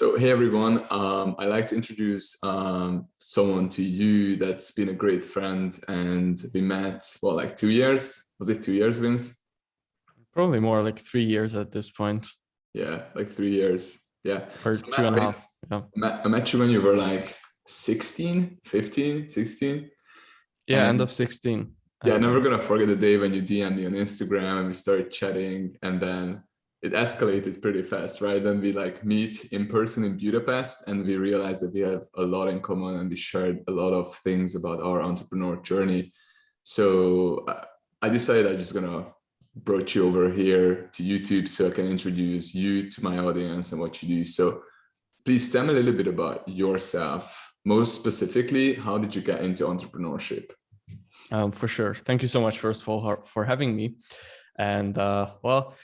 So hey everyone, um, I'd like to introduce um, someone to you that's been a great friend and we met, well, like two years? Was it two years, Vince? Probably more like three years at this point. Yeah, like three years. Yeah. Or so two and a half. Yeah. I met you when you were like 16, 15, 16. Yeah, and end of 16. Yeah, I'm never gonna forget the day when you DM'd me on Instagram and we started chatting and then it escalated pretty fast, right? Then we like meet in person in Budapest and we realized that we have a lot in common and we shared a lot of things about our entrepreneur journey. So uh, I decided I'm just gonna brought you over here to YouTube so I can introduce you to my audience and what you do. So please tell me a little bit about yourself. Most specifically, how did you get into entrepreneurship? Um, for sure. Thank you so much, first of all, for having me. And uh, well,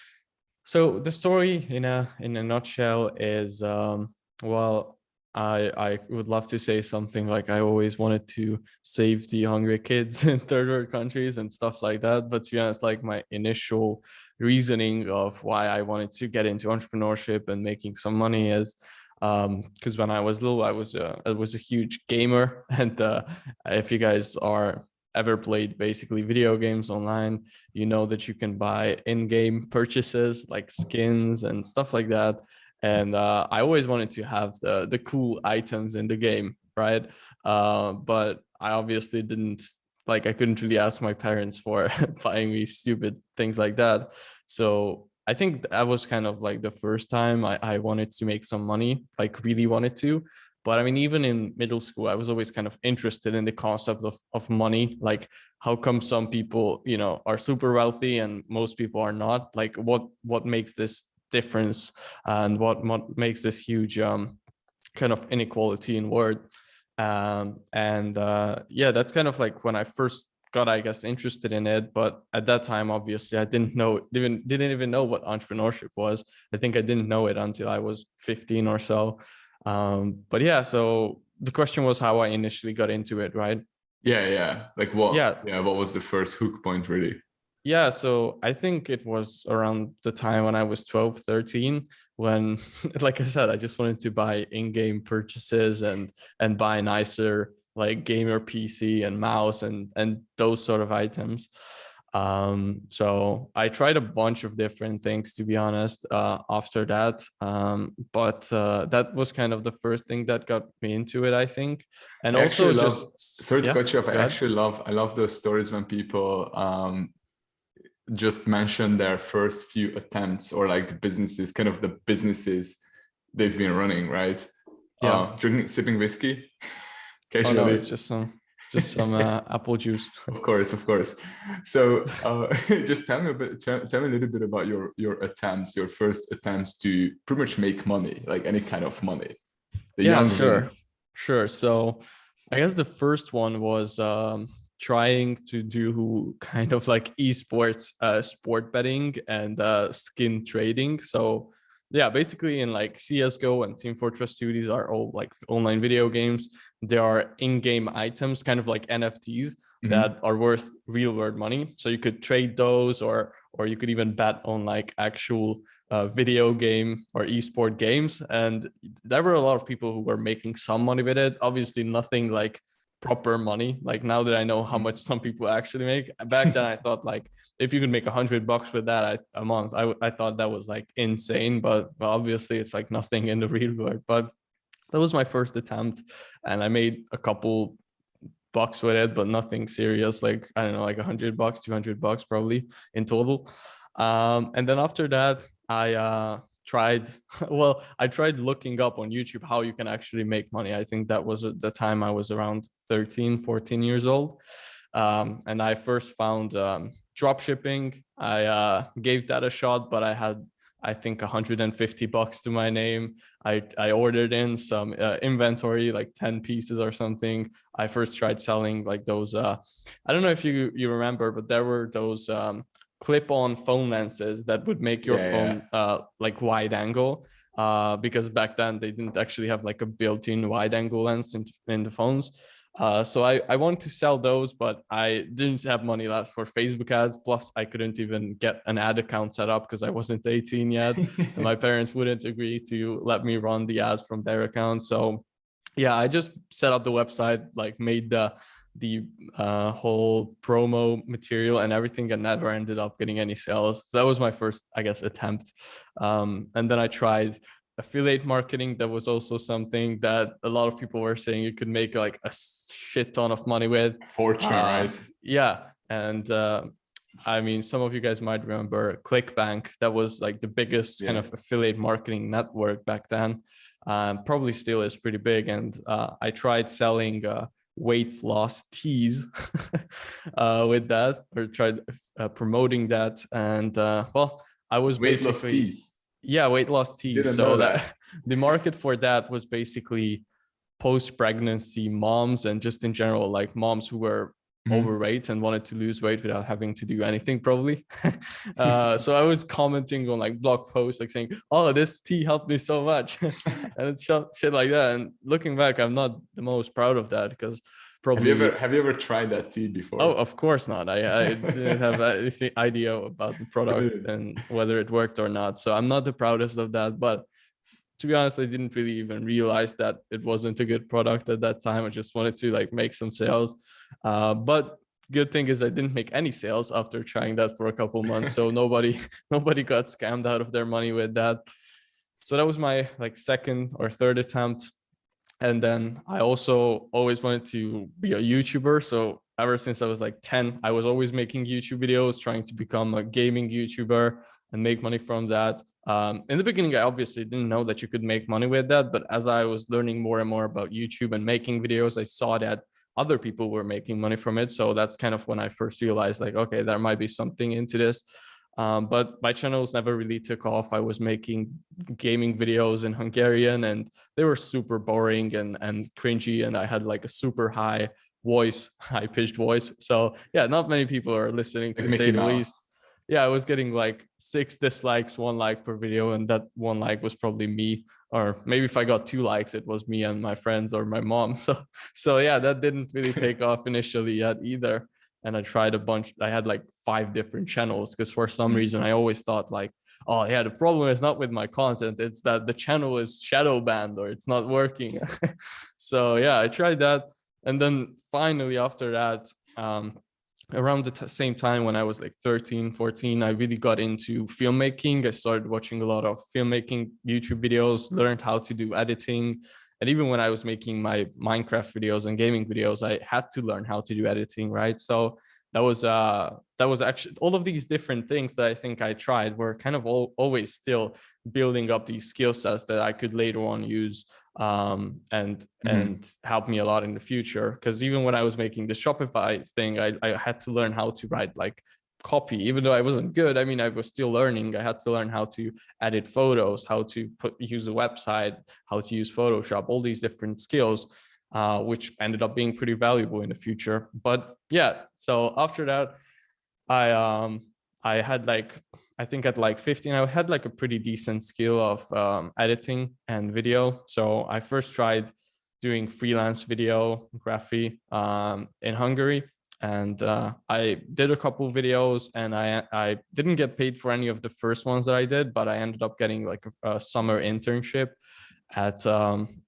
so the story in a in a nutshell is um, well, I I would love to say something like I always wanted to save the hungry kids in third world countries and stuff like that. But to be honest, like my initial reasoning of why I wanted to get into entrepreneurship and making some money is because um, when I was little, I was a, I was a huge gamer. And uh, if you guys are ever played basically video games online, you know that you can buy in-game purchases like skins and stuff like that. And uh, I always wanted to have the, the cool items in the game, right? Uh, but I obviously didn't like I couldn't really ask my parents for buying me stupid things like that. So I think that was kind of like the first time I, I wanted to make some money, like really wanted to. But I mean, even in middle school, I was always kind of interested in the concept of, of money. Like, how come some people, you know, are super wealthy and most people are not? Like, what what makes this difference and what, what makes this huge um, kind of inequality in word? Um, and uh, yeah, that's kind of like when I first got, I guess, interested in it. But at that time, obviously, I didn't know, didn't, didn't even know what entrepreneurship was. I think I didn't know it until I was 15 or so. Um, but yeah, so the question was how I initially got into it, right? Yeah, yeah. Like what? Yeah, yeah. What was the first hook point, really? Yeah, so I think it was around the time when I was 12, 13, when, like I said, I just wanted to buy in-game purchases and and buy nicer like gamer PC and mouse and and those sort of items. Um, so I tried a bunch of different things, to be honest, uh, after that. Um, but uh, that was kind of the first thing that got me into it, I think. And I also love, just to yeah, cut you off. I actually love I love those stories when people um, just mention their first few attempts or like the businesses, kind of the businesses they've been running, right? Yeah, uh, drinking, sipping whiskey. Occasionally, oh, no, it's just some just some uh, apple juice. Of course, of course. So uh, just tell me a bit, tell me a little bit about your your attempts, your first attempts to pretty much make money, like any kind of money. The yeah, sure, ones. sure. So I guess the first one was um, trying to do kind of like esports, uh, sport betting and uh, skin trading. So yeah, basically in like CSGO and Team Fortress 2, these are all like online video games. There are in-game items, kind of like NFTs mm -hmm. that are worth real world money. So you could trade those or or you could even bet on like actual uh, video game or esport games. And there were a lot of people who were making some money with it. Obviously nothing like proper money like now that i know how mm. much some people actually make back then i thought like if you could make a hundred bucks with that I, a month I, I thought that was like insane but obviously it's like nothing in the real world but that was my first attempt and i made a couple bucks with it but nothing serious like i don't know like a hundred bucks 200 bucks probably in total um and then after that i uh tried well i tried looking up on youtube how you can actually make money. I think that was the time i was around 13 14 years old. Um, and i first found um, drop shipping. I uh, gave that a shot but i had i think 150 bucks to my name. I i ordered in some uh, inventory like 10 pieces or something. I first tried selling like those uh i don't know if you you remember but there were those um clip-on phone lenses that would make your yeah, phone yeah. Uh, like wide angle uh, because back then they didn't actually have like a built-in wide angle lens in, in the phones. Uh, so I, I wanted to sell those, but I didn't have money left for Facebook ads. Plus, I couldn't even get an ad account set up because I wasn't 18 yet. and my parents wouldn't agree to let me run the ads from their account. So yeah, I just set up the website, like made the the uh, whole promo material and everything and never ended up getting any sales. So that was my first, I guess, attempt. Um, and then I tried affiliate marketing. That was also something that a lot of people were saying you could make like a shit ton of money with. Fortune uh, right? yeah. And uh, i mean some of you guys might remember clickbank. That was like the biggest yeah. kind of affiliate marketing network back then. Um, probably still is pretty big. And uh, i tried selling uh, weight loss teas uh, with that or tried uh, promoting that and uh, well i was weight loss teas yeah, weight loss teas. So that. that the market for that was basically post-pregnancy moms and just in general, like moms who were mm. overweight and wanted to lose weight without having to do anything probably. uh, so I was commenting on like blog posts, like saying, oh, this tea helped me so much. and it's shit like that. And looking back, I'm not the most proud of that because Probably. Have you ever have you ever tried that tea before? Oh, of course not. I, I didn't have any idea about the product and whether it worked or not. So I'm not the proudest of that. But to be honest, I didn't really even realize that it wasn't a good product at that time. I just wanted to like make some sales. Uh, but good thing is I didn't make any sales after trying that for a couple months. So nobody nobody got scammed out of their money with that. So that was my like second or third attempt and then I also always wanted to be a YouTuber. So ever since I was like 10, I was always making YouTube videos, trying to become a gaming YouTuber and make money from that. Um, in the beginning, I obviously didn't know that you could make money with that. But as I was learning more and more about YouTube and making videos, I saw that other people were making money from it. So that's kind of when I first realized like, okay, there might be something into this. Um, but my channels never really took off. I was making gaming videos in Hungarian and they were super boring and, and cringy. And I had like a super high voice, high pitched voice. So yeah, not many people are listening to say the least. Yeah, I was getting like six dislikes, one like per video. And that one like was probably me. Or maybe if I got two likes, it was me and my friends or my mom. So, so yeah, that didn't really take off initially yet either and I tried a bunch. I had like five different channels because for some mm. reason I always thought like, oh yeah, the problem is not with my content. It's that the channel is shadow banned or it's not working. so yeah, I tried that. And then finally after that, um, around the same time when I was like 13, 14, I really got into filmmaking. I started watching a lot of filmmaking YouTube videos, learned how to do editing, and even when I was making my Minecraft videos and gaming videos, I had to learn how to do editing, right? So that was uh that was actually all of these different things that I think I tried were kind of all, always still building up these skill sets that I could later on use um, and mm -hmm. and help me a lot in the future. Because even when I was making the Shopify thing, I, I had to learn how to write like copy even though i wasn't good i mean i was still learning i had to learn how to edit photos how to put use a website how to use photoshop all these different skills uh, which ended up being pretty valuable in the future but yeah so after that i um i had like i think at like 15 i had like a pretty decent skill of um, editing and video so i first tried doing freelance video videography um, in hungary and uh, I did a couple videos and I, I didn't get paid for any of the first ones that I did, but I ended up getting like a, a summer internship at um,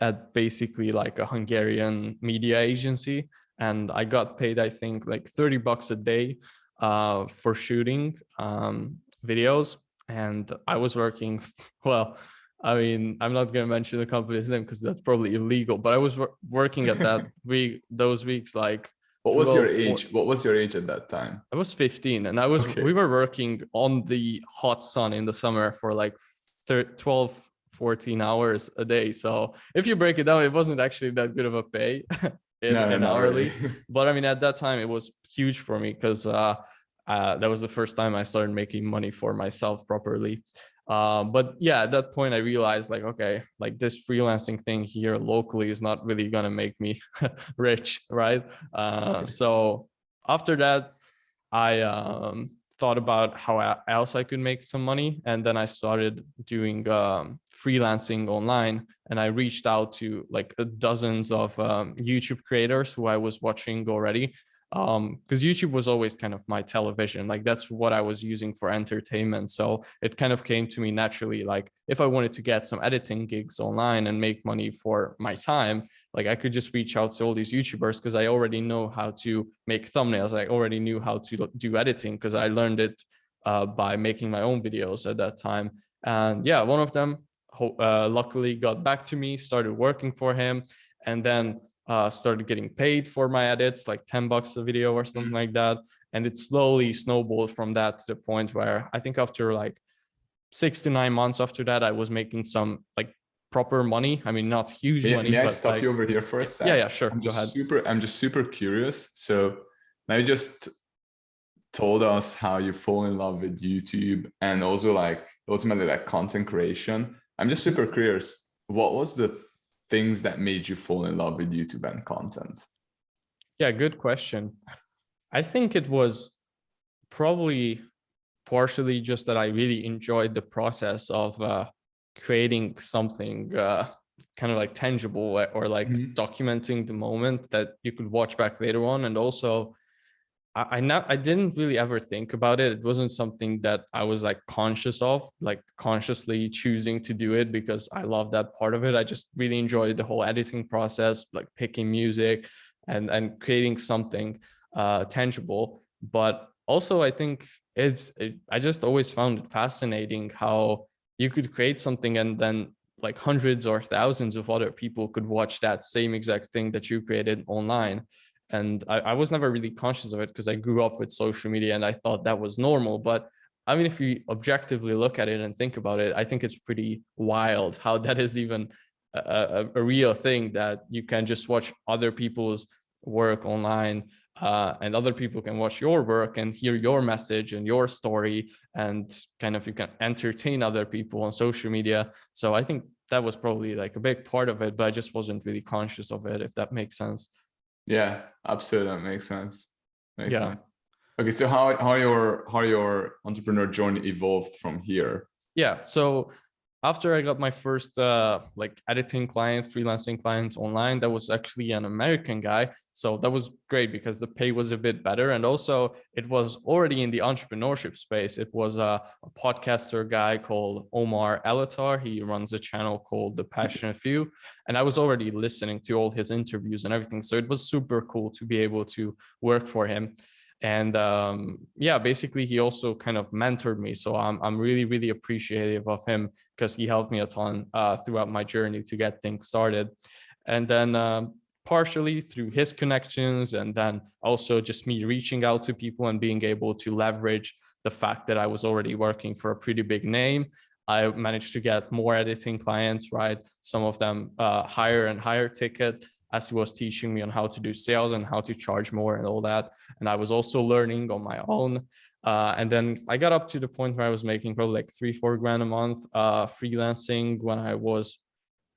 at basically like a Hungarian media agency. And I got paid, I think like 30 bucks a day uh, for shooting um, videos. And I was working, well, I mean, I'm not going to mention the company's name because that's probably illegal, but I was working at that week, those weeks, like what was your age? What was your age at that time? I was 15 and I was, okay. we were working on the hot sun in the summer for like 12, 14 hours a day. So if you break it down, it wasn't actually that good of a pay in, no, in hourly. Really. but I mean, at that time it was huge for me because uh, uh, that was the first time I started making money for myself properly. Um, but yeah, at that point I realized like, okay, like this freelancing thing here locally is not really gonna make me rich, right? Uh, so after that, I um, thought about how else I could make some money. And then I started doing um, freelancing online and I reached out to like dozens of um, YouTube creators who I was watching already um because youtube was always kind of my television like that's what i was using for entertainment. So it kind of came to me naturally like if i wanted to get some editing gigs online and make money for my time like i could just reach out to all these youtubers because i already know how to make thumbnails. I already knew how to do editing because i learned it uh, by making my own videos at that time. And yeah one of them uh, luckily got back to me started working for him. And then uh, started getting paid for my edits, like 10 bucks a video or something mm-hmm. like that. And it slowly snowballed from that to the point where I think after like six to nine months after that, I was making some like proper money. I mean, not huge may, money. May I stop like, you over here for a second? Yeah, yeah, sure. I'm Go ahead. Super, I'm just super curious. So now you just told us how you fall in love with YouTube and also like ultimately like content creation. I'm just super curious. What was the things that made you fall in love with YouTube and content? Yeah, good question. I think it was probably partially just that I really enjoyed the process of uh, creating something uh, kind of like tangible or like mm -hmm. documenting the moment that you could watch back later on. And also I, not I didn't really ever think about it. It wasn't something that I was like conscious of, like consciously choosing to do it because I love that part of it. I just really enjoyed the whole editing process, like picking music and and creating something uh, tangible. But also, I think it's it, I just always found it fascinating how you could create something and then like hundreds or thousands of other people could watch that same exact thing that you created online and I, I, was never really conscious of it because I grew up with social media and I thought that was normal. But I mean, if you objectively look at it and think about it, I think it's pretty wild how that is even a, a, a real thing that you can just watch other people's work online uh, and other people can watch your work and hear your message and your story and kind of you can entertain other people on social media. So I think that was probably like a big part of it, but I just wasn't really conscious of it, if that makes sense. Yeah, absolutely. That makes sense. Makes yeah. sense. Okay, so how how your how your entrepreneur journey evolved from here? Yeah, so after I got my first uh, like editing client, freelancing client online, that was actually an American guy. So that was great because the pay was a bit better. And also it was already in the entrepreneurship space. It was a, a podcaster guy called Omar Elattar. He runs a channel called The Passionate Few. And I was already listening to all his interviews and everything. So it was super cool to be able to work for him and um, yeah basically he also kind of mentored me so i'm, I'm really really appreciative of him because he helped me a ton uh, throughout my journey to get things started and then um, partially through his connections and then also just me reaching out to people and being able to leverage the fact that i was already working for a pretty big name I managed to get more editing clients, right? Some of them uh, higher and higher ticket as he was teaching me on how to do sales and how to charge more and all that. And I was also learning on my own. Uh, and then I got up to the point where I was making probably like three, four grand a month uh, freelancing when I was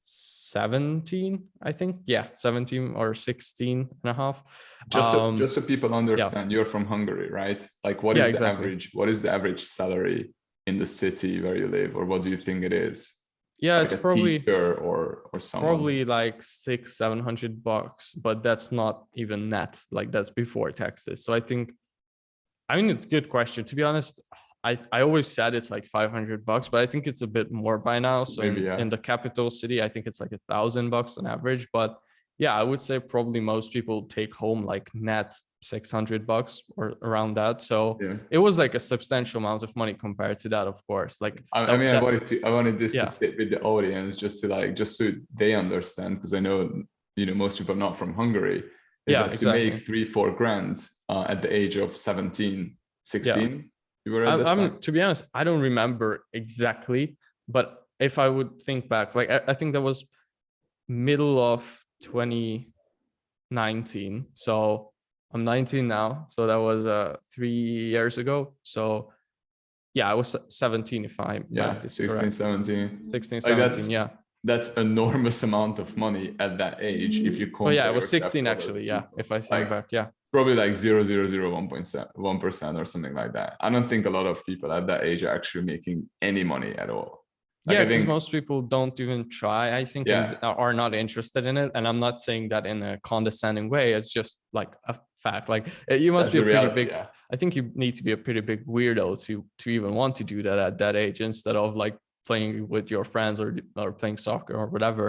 17, I think. Yeah, 17 or 16 and a half. Just so, um, just so people understand, yeah. you're from Hungary, right? Like what is yeah, the average, what is the average salary in the city where you live or what do you think it is? Yeah like it's probably or or someone. probably like six seven hundred bucks but that's not even net like that's before taxes so i think i mean it's a good question to be honest i i always said it's like 500 bucks but i think it's a bit more by now so Maybe, in, yeah. in the capital city i think it's like a thousand bucks on average but yeah i would say probably most people take home like net 600 bucks or around that so yeah. it was like a substantial amount of money compared to that of course like i, I mean that, i wanted to i wanted this yeah. to sit with the audience just to like just so they understand because i know you know most people are not from hungary is yeah, that exactly. to make three four grand uh, at the age of 17 16 yeah. you were at I'm, I'm, to be honest i don't remember exactly but if i would think back like I, I think that was middle of 2019 so I'm 19 now, so that was uh three years ago. So yeah, I was 17 if I yeah, math 16, correct. 17. 16, 17, like that's, yeah. That's enormous amount of money at that age if you Oh yeah, it was 16 actually, yeah, if I think like, back, yeah. probably like 0.1% or something like that. I don't think a lot of people at that age are actually making any money at all. Like yeah, because most people don't even try, I think, yeah. and are not interested in it. And I'm not saying that in a condescending way. It's just like a fact. Like eh, you must That's be a pretty big. Yeah. I think you need to be a pretty big weirdo to to even want to do that at that age instead of like playing with your friends or or playing soccer or whatever.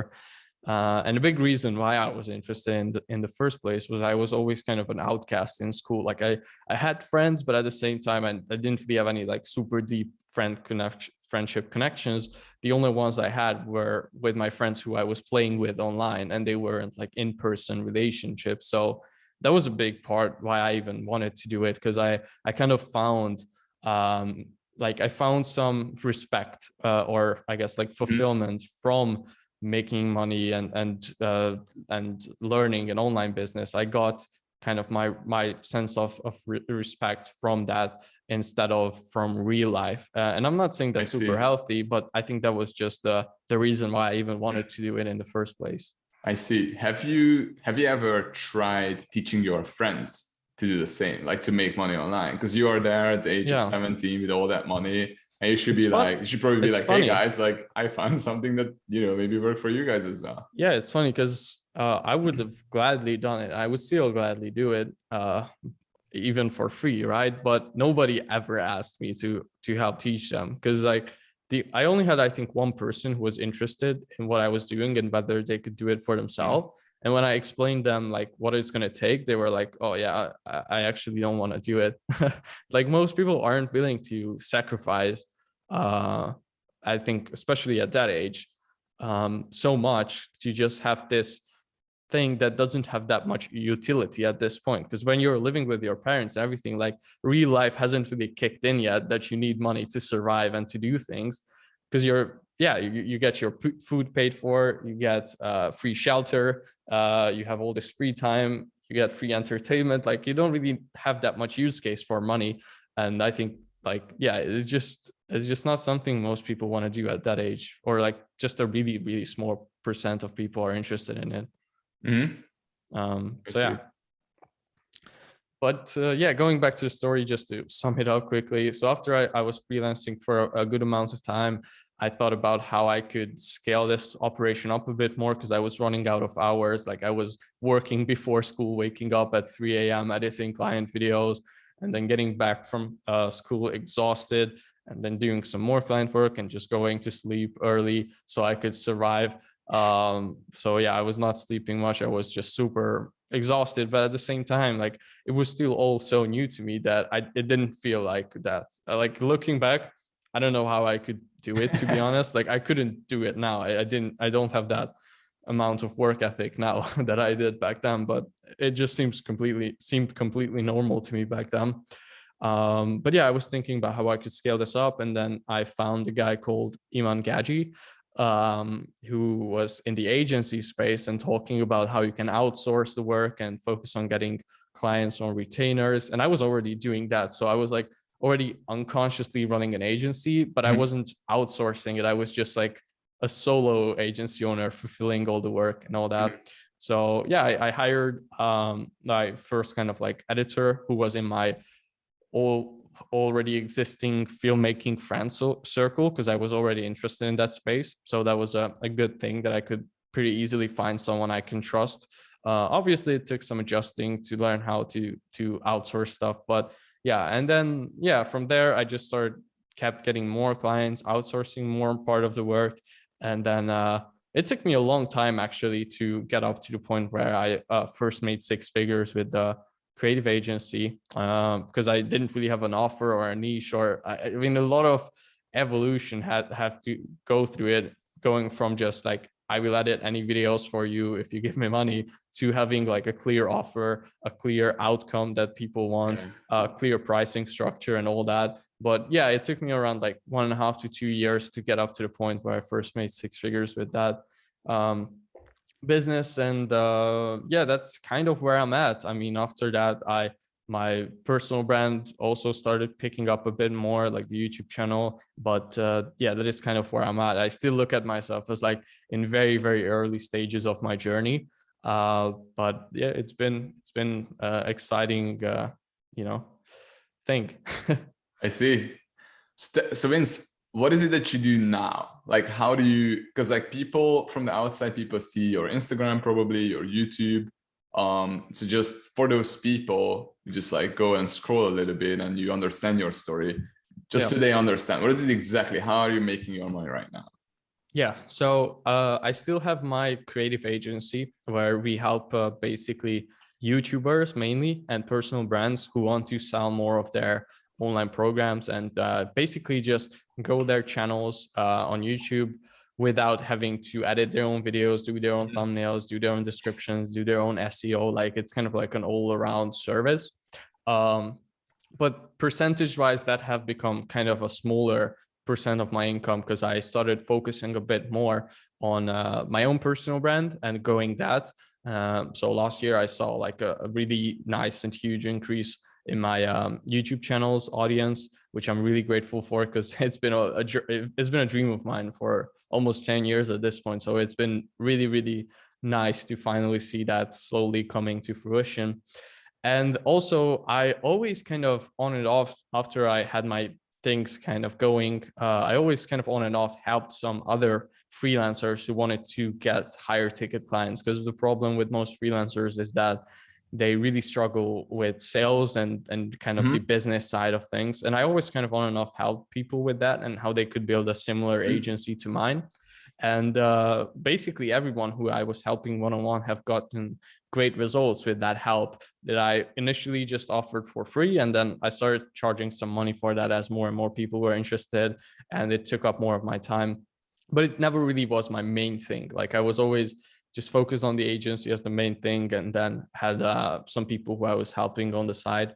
Uh, and the big reason why I was interested in the, in the first place was I was always kind of an outcast in school. Like I, I had friends, but at the same time, I, I didn't really have any like super deep friend connection, friendship connections. The only ones I had were with my friends who I was playing with online and they weren't like in-person relationships. So that was a big part why I even wanted to do it. Cause I, I kind of found, um, like I found some respect uh, or I guess like mm-hmm. fulfillment mm -hmm. from making money and and uh, and learning an online business, I got kind of my my sense of of re respect from that instead of from real life. Uh, and I'm not saying that's super healthy, but I think that was just the the reason why I even wanted to do it in the first place. I see. Have you have you ever tried teaching your friends to do the same, like to make money online? Because you are there at the age yeah. of 17 with all that money and you should it's be fun. like, you should probably be it's like, funny. hey guys, like I found something that, you know, maybe work for you guys as well. Yeah, it's funny because uh, I would have gladly done it. I would still gladly do it, uh, even for free, right? But nobody ever asked me to to help teach them because like the I only had I think one person who was interested in what I was doing and whether they could do it for themselves. And when I explained them like what it's going to take, they were like, oh yeah, I, I actually don't want to do it. like most people aren't willing to sacrifice, uh, I think, especially at that age, um, so much to just have this thing that doesn't have that much utility at this point. Because when you're living with your parents and everything, like real life hasn't really kicked in yet that you need money to survive and to do things because you're yeah, you, you get your food paid for, you get uh, free shelter, uh, you have all this free time, you get free entertainment. Like you don't really have that much use case for money. And I think like, yeah, it's just, it's just not something most people want to do at that age or like just a really, really small percent of people are interested in it. Mm -hmm. um, so yeah. But uh, yeah, going back to the story, just to sum it up quickly. So after I, I was freelancing for a, a good amount of time, I thought about how I could scale this operation up a bit more because I was running out of hours. Like I was working before school, waking up at 3 a.m. editing client videos and then getting back from uh, school exhausted and then doing some more client work and just going to sleep early so I could survive. Um, so yeah, I was not sleeping much. I was just super exhausted, but at the same time, like it was still all so new to me that I it didn't feel like that. Like looking back, I don't know how I could do it, to be honest. Like I couldn't do it now. I, I didn't, I don't have that amount of work ethic now that I did back then, but it just seems completely, seemed completely normal to me back then. Um, but yeah, I was thinking about how I could scale this up. And then I found a guy called Iman Gadzhi, um, who was in the agency space and talking about how you can outsource the work and focus on getting clients on retainers. And I was already doing that. So I was like, already unconsciously running an agency, but. I mm-hmm. wasn't outsourcing it. I was just like a solo agency owner fulfilling all the work and all that. Mm -hmm. So yeah, I, I hired um, my first kind of like editor who was in my all already existing filmmaking friend circle because I was already interested in that space. So that was a, a good thing that I could pretty easily find someone I can trust. Uh, obviously, it took some adjusting to learn how to to outsource stuff, but yeah and then yeah from there i just started kept getting more clients outsourcing more part of the work and then uh, it took me a long time actually to get up to the point where i uh, first made six figures with the creative agency because um, i didn't really have an offer or a niche or I, I mean a lot of evolution had have to go through it going from just like I will edit any videos for you if you give me money to having like a clear offer, a clear outcome that people want, a uh, clear pricing structure and all that. But yeah, it took me around like one and a half to two years to get up to the point where I first made six figures with that um, business. And uh, yeah, that's kind of where I'm at. I mean, after that, I my personal brand also started picking up a bit more like the youtube channel but uh, yeah that is kind of where i'm at i still look at myself as like in very very early stages of my journey Uh, but yeah, it's been it's been uh, exciting, uh, you know, thing. I see. So Vince, what is it that you do now? Like, how do you, because like people from the outside, people see your Instagram, probably your YouTube. Um, so just for those people, you just like go and scroll a little bit and you understand your story just yeah. so they understand. What is it exactly? How are you making your money right now? Yeah, so uh, I still have my creative agency where we help uh, basically YouTubers mainly and personal brands who want to sell more of their online programs and uh, basically just grow their channels uh, on YouTube without having to edit their own videos, do their own mm-hmm. thumbnails, do their own descriptions, do their own SEO. Like it's kind of like an all around service. Um, but percentage wise, that have become kind of a smaller percent of my income because I started focusing a bit more on uh, my own personal brand and growing that. Um, so last year I saw like a, a really nice and huge increase in my um, YouTube channel's audience, which I'm really grateful for because it's been a, a, it's been a dream of mine for almost 10 years at this point. So it's been really, really nice to finally see that slowly coming to fruition. And also I always kind of on and off after I had my things kind of going, uh, I always kind of on and off helped some other freelancers who wanted to get higher ticket clients because the problem with most freelancers is that they really struggle with sales and and kind of mm -hmm. the mm-hmm. business side of things and i always kind of on and off help people with that and how they could build a similar mm -hmm. agency to mine and uh, basically everyone who i was helping one-on-one -on -one have gotten great results with that help that i initially just offered for free and then i started charging some money for that as more and more people were interested and it took up more of my time but it never really was my main thing like i was always just focused on the agency as the main thing and then had uh, some people who I was helping on the side.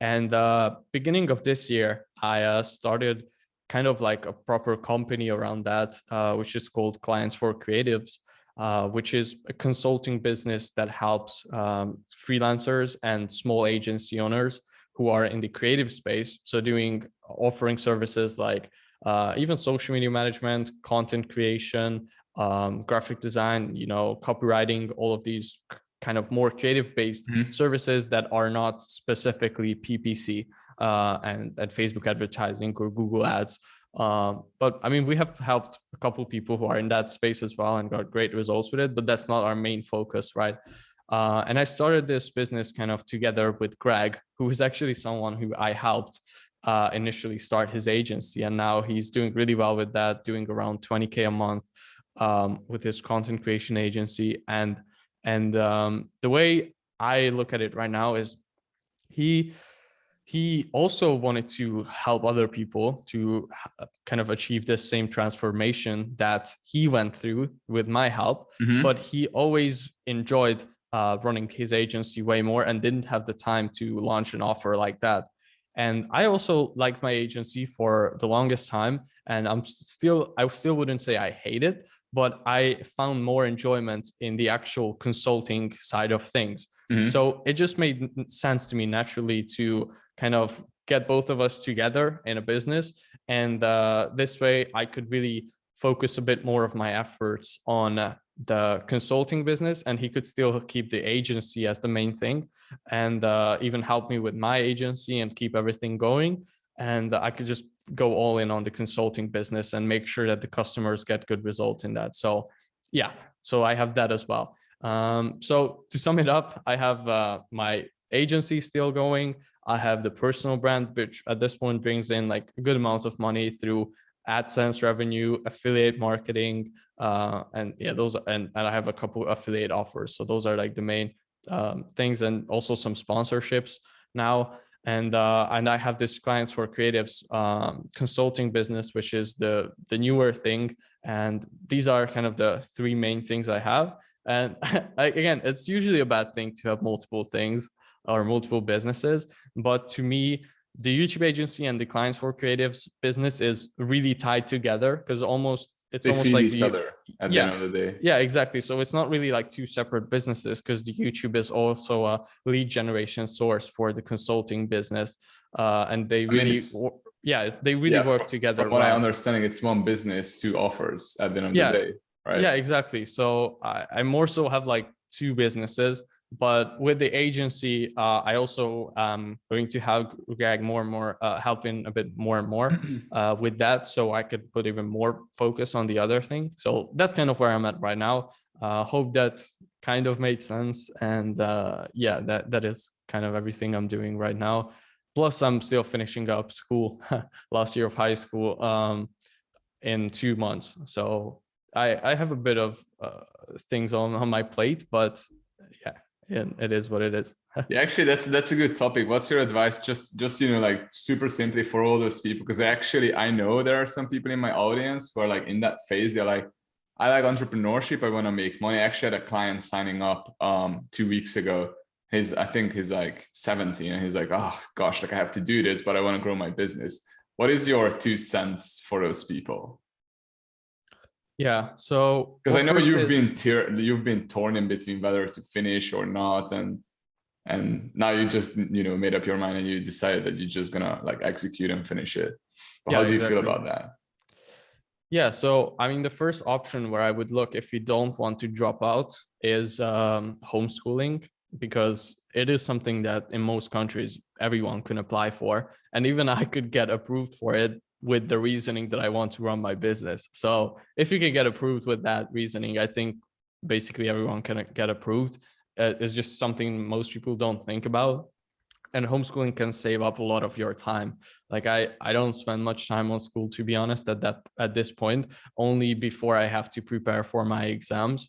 And uh, beginning of this year, I uh, started kind of like a proper company around that, uh, which is called Clients for Creatives, uh, which is a consulting business that helps um, freelancers and small agency owners who are in the creative space. So doing offering services like uh, even social media management, content creation, um, graphic design, you know, copywriting, all of these kind of more creative based mm -hmm. services that are not specifically PPC uh, and, and Facebook advertising or Google ads. Um, but I mean, we have helped a couple people who are in that space as well and got great results with it, but that's not our main focus, right? Uh, and I started this business kind of together with Greg, who is actually someone who I helped uh, initially start his agency. And now he's doing really well with that, doing around 20K a month um, with his content creation agency. And, and um, the way I look at it right now is he, he also wanted to help other people to kind of achieve this same transformation that he went through with my help, mm -hmm. but he always enjoyed uh, running his agency way more and didn't have the time to launch an offer like that. And I also liked my agency for the longest time. And I'm still, I still wouldn't say I hate it, but I found more enjoyment in the actual consulting side of things. Mm -hmm. So it just made sense to me naturally to kind of get both of us together in a business. And uh, this way I could really focus a bit more of my efforts on uh, the consulting business and he could still keep the agency as the main thing and uh, even help me with my agency and keep everything going and I could just go all in on the consulting business and make sure that the customers get good results in that. So yeah, so I have that as well. Um, so to sum it up, I have uh, my agency still going. I have the personal brand, which at this point brings in like a good amount of money through AdSense revenue, affiliate marketing, uh, and yeah, those and, and I have a couple affiliate offers. So those are like the main um, things and also some sponsorships now and uh, and I have this clients for creatives um, consulting business, which is the the newer thing. And these are kind of the three main things I have. And again, it's usually a bad thing to have multiple things or multiple businesses. But to me, the YouTube agency and the clients for creatives business is really tied together because almost it's they almost like each other at yeah, the end of the day. Yeah, exactly. So it's not really like two separate businesses because the YouTube is also a lead generation source for the consulting business. Uh, and they really, mean, yeah, they really yeah, work together. From what well. I understanding, it's one business, two offers at the end of yeah. the day, right? Yeah, exactly. So I, I more so have like two businesses but with the agency, uh, I also am going to have Greg more and more, uh, helping a bit more and more uh, with that, so I could put even more focus on the other thing. So that's kind of where I'm at right now. Uh, hope that kind of made sense, and uh, yeah, that that is kind of everything I'm doing right now. Plus, I'm still finishing up school, last year of high school, um, in two months. So I I have a bit of uh, things on on my plate, but yeah and it is what it is. yeah, actually, that's that's a good topic. What's your advice? Just just you know, like super simply for all those people, because actually I know there are some people in my audience who are like in that phase. They're like, I like entrepreneurship. I want to make money. I actually had a client signing up um two weeks ago. He's I think he's like 17 and he's like, oh gosh, like I have to do this, but I want to grow my business. What is your two cents for those people? Yeah. So because I know you've is... been you've been torn in between whether to finish or not, and and now you just you know made up your mind and you decided that you're just gonna like execute and finish it. But yeah, how do you exactly. feel about that? Yeah, so I mean, the first option where I would look if you don't want to drop out is um, homeschooling because it is something that in most countries everyone can apply for, and even I could get approved for it with the reasoning that I want to run my business. So if you can get approved with that reasoning, I think basically everyone can get approved. Uh, it's just something most people don't think about. And homeschooling can save up a lot of your time. Like I, I don't spend much time on school, to be honest, at that at this point, only before I have to prepare for my exams.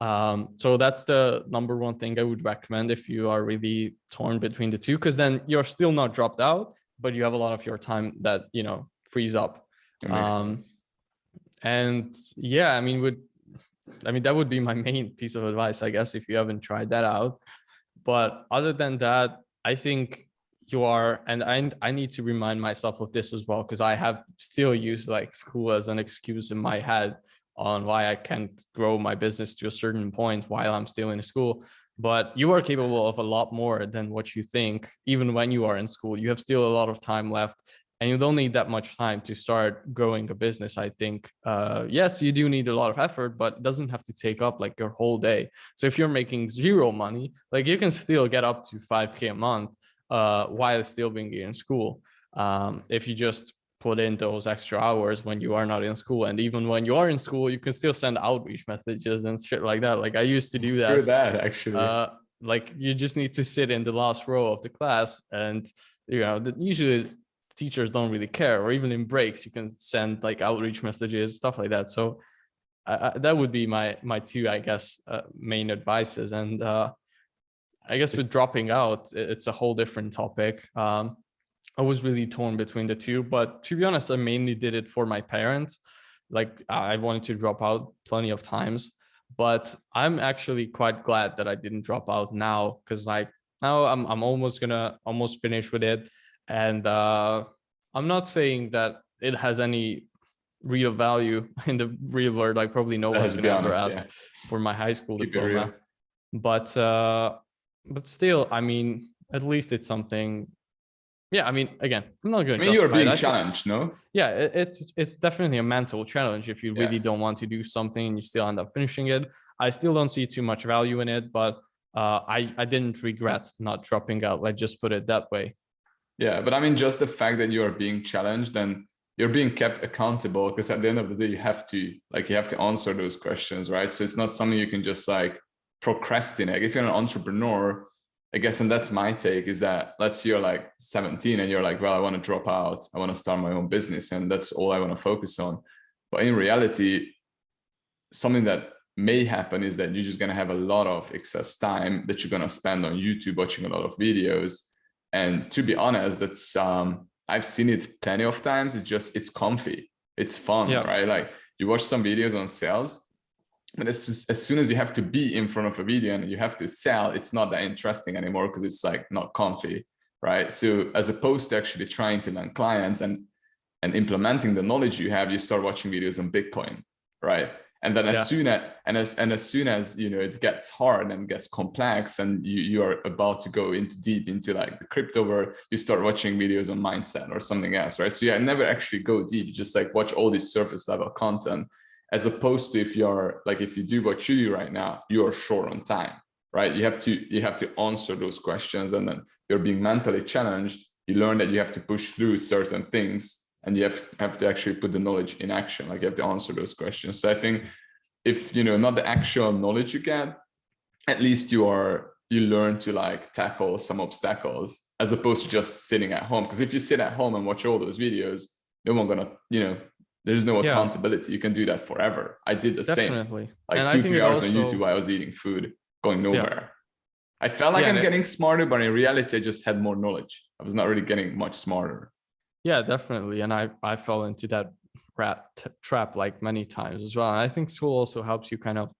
Um, so that's the number one thing I would recommend if you are really torn between the two, because then you're still not dropped out, but you have a lot of your time that, you know, frees up. Um, and yeah, I mean, would I mean that would be my main piece of advice, I guess, if you haven't tried that out. But other than that, I think you are, and I I need to remind myself of this as well because I have still used like school as an excuse in my head on why I can't grow my business to a certain point while I'm still in school. But you are capable of a lot more than what you think, even when you are in school. You have still a lot of time left and you don't need that much time to start growing a business i think uh, yes you do need a lot of effort but it doesn't have to take up like your whole day. So if you're making zero money like you can still get up to 5k a month uh, while still being in school. Um, if you just put in those extra hours when you are not in school and even when you are in school you can still send outreach messages and shit like that. Like i used to do that. do that actually. Uh, like you just need to sit in the last row of the class and you know usually teachers don't really care or even in breaks you can send like outreach messages stuff like that. So uh, that would be my my two i guess uh, main advices. And uh, i guess with dropping out it's a whole different topic. Um, i was really torn between the two but to be honest i mainly did it for my parents. Like i wanted to drop out plenty of times but i'm actually quite glad that i didn't drop out now because like now i'm, I'm almost gonna almost finish with it and uh, I'm not saying that it has any real value in the real world. Like probably no one's ever ask yeah. for my high school Keep diploma. But uh, but still, I mean, at least it's something. Yeah, I mean, again, I'm not going to. I mean, you're being challenged, no? Yeah, it, it's it's definitely a mental challenge if you really yeah. don't want to do something and you still end up finishing it. I still don't see too much value in it, but uh, I I didn't regret not dropping out. Let's just put it that way. Yeah, but I mean, just the fact that you are being challenged and you're being kept accountable because at the end of the day, you have to like you have to answer those questions, right? So it's not something you can just like procrastinate. If you're an entrepreneur, I guess, and that's my take is that let's say you're like 17 and you're like, well, I want to drop out, I want to start my own business, and that's all I want to focus on. But in reality, something that may happen is that you're just going to have a lot of excess time that you're going to spend on YouTube watching a lot of videos and to be honest, that's um, I've seen it plenty of times. It's just it's comfy, it's fun, yeah. right? Like you watch some videos on sales, but as, just, as soon as you have to be in front of a video and you have to sell, it's not that interesting anymore because it's like not comfy, right? So as opposed to actually trying to land clients and and implementing the knowledge you have, you start watching videos on Bitcoin, right? And then as yeah. soon as and as and as soon as you know it gets hard and gets complex and you you are about to go into deep into like the crypto where you start watching videos on mindset or something else right? So yeah never actually go deep. You just like watch all this surface level content as opposed to if you're like if you do what you do right now you are short on time right? You have to you have to answer those questions and then you're being mentally challenged. You learn that you have to push through certain things and you have, have to actually put the knowledge in action like you have to answer those questions. So i think if you know not the actual knowledge you get at least you are you learn to like tackle some obstacles as opposed to just sitting at home. Because if you sit at home and watch all those videos no one gonna you know there's no yeah. accountability. You can do that forever. I did the Definitely. same like and two three hours also... on youtube i was eating food going nowhere. Yeah. i felt like yeah, i'm getting smarter but in reality i just had more knowledge. I was not really getting much smarter yeah definitely and i i fell into that rat trap like many times as well and i think school also helps you kind of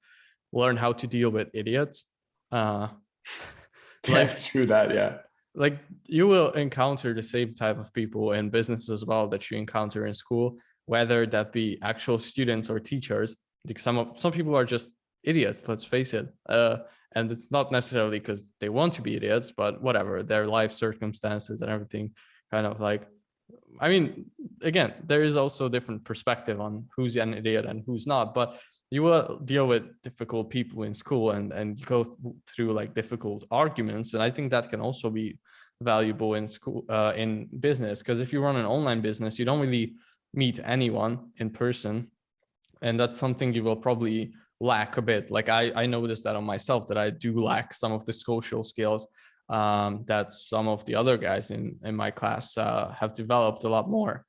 learn how to deal with idiots uh that's true that yeah. like you will encounter the same type of people in business as well that you encounter in school whether that be actual students or teachers like some of some people are just idiots let's face it uh, and it's not necessarily because they want to be idiots but whatever their life circumstances and everything kind of like i mean again there is also different perspective on who's an idiot and who's not but you will deal with difficult people in school and and go through like difficult arguments and i think that can also be valuable in school uh, in business because if you run an online business you don't really meet anyone in person and that's something you will probably lack a bit. Like i i noticed that on myself that i do lack some of the social skills um, that some of the other guys in in my class uh, have developed a lot more